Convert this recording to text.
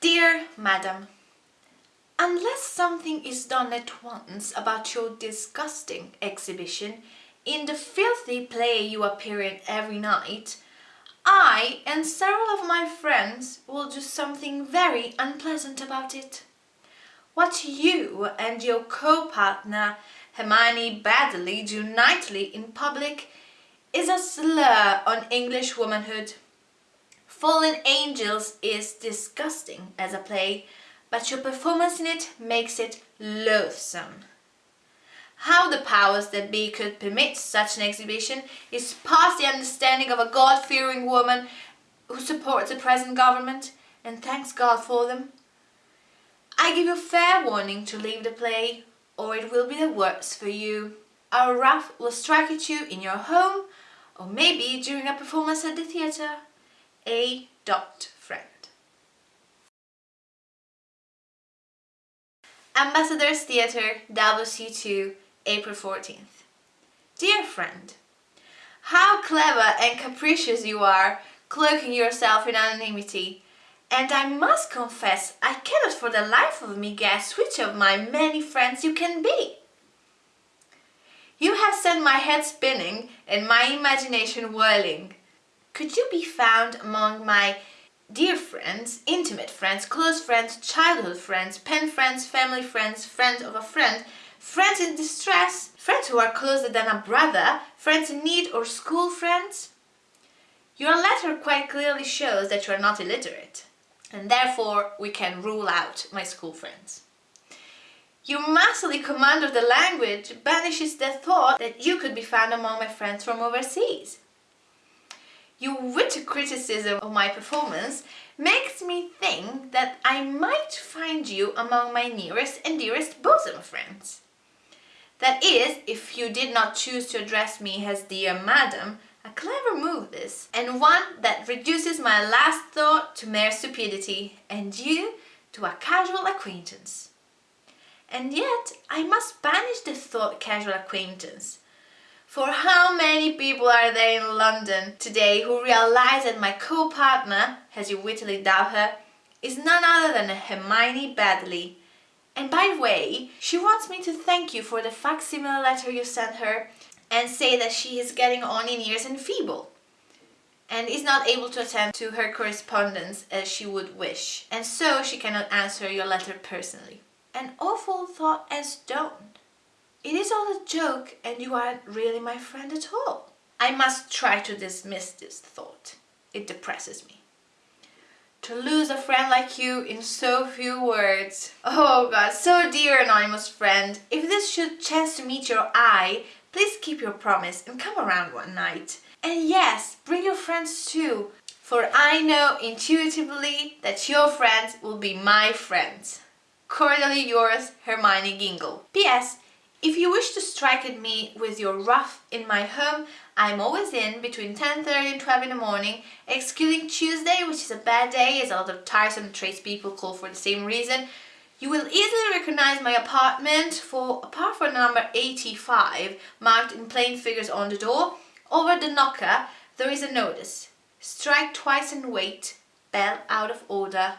Dear Madam, Unless something is done at once about your disgusting exhibition in the filthy play you appear in every night, I and several of my friends will do something very unpleasant about it. What you and your co-partner Hermione Baddeley do nightly in public is a slur on English womanhood. Fallen Angels is disgusting as a play, but your performance in it makes it loathsome. How the powers that be could permit such an exhibition is past the understanding of a God-fearing woman who supports the present government and thanks God for them. I give you fair warning to leave the play or it will be the worse for you. Our wrath will strike at you in your home or maybe during a performance at the theatre. A. Dot Friend Ambassadors Theatre, WC2, April 14th. Dear friend, how clever and capricious you are, cloaking yourself in anonymity. And I must confess, I cannot for the life of me guess which of my many friends you can be. You have sent my head spinning and my imagination whirling. Could you be found among my dear friends, intimate friends, close friends, childhood friends, pen friends, family friends, friends of a friend, friends in distress, friends who are closer than a brother, friends in need or school friends. Your letter quite clearly shows that you are not illiterate and therefore we can rule out my school friends. Your masterly command of the language banishes the thought that you could be found among my friends from overseas. Your witty criticism of my performance makes me think that I might find you among my nearest and dearest bosom friends. That is, if you did not choose to address me as dear madam, a clever move this, and one that reduces my last thought to mere stupidity, and you to a casual acquaintance. And yet I must banish the thought casual acquaintance, for how many people are there in London today who realize that my co-partner, as you wittily doubt her, is none other than Hermione Baddeley? And by the way, she wants me to thank you for the facsimile letter you sent her and say that she is getting on in years and feeble and is not able to attend to her correspondence as she would wish and so she cannot answer your letter personally. An awful thought as don't. It is all a joke and you aren't really my friend at all. I must try to dismiss this thought. It depresses me. To lose a friend like you in so few words. Oh god, so dear anonymous friend, if this should chance to meet your eye, please keep your promise and come around one night. And yes, bring your friends too, for I know intuitively that your friends will be my friends. Cordially yours, Hermione Gingold. P.S. If you wish to strike at me with your ruff in my home, I'm always in between 10.30 and 12 in the morning, excluding Tuesday, which is a bad day as a lot of tiresome tradespeople call for the same reason. You will easily recognize my apartment for, apart from number 85, marked in plain figures on the door, over the knocker there is a notice. Strike twice and wait, bell out of order,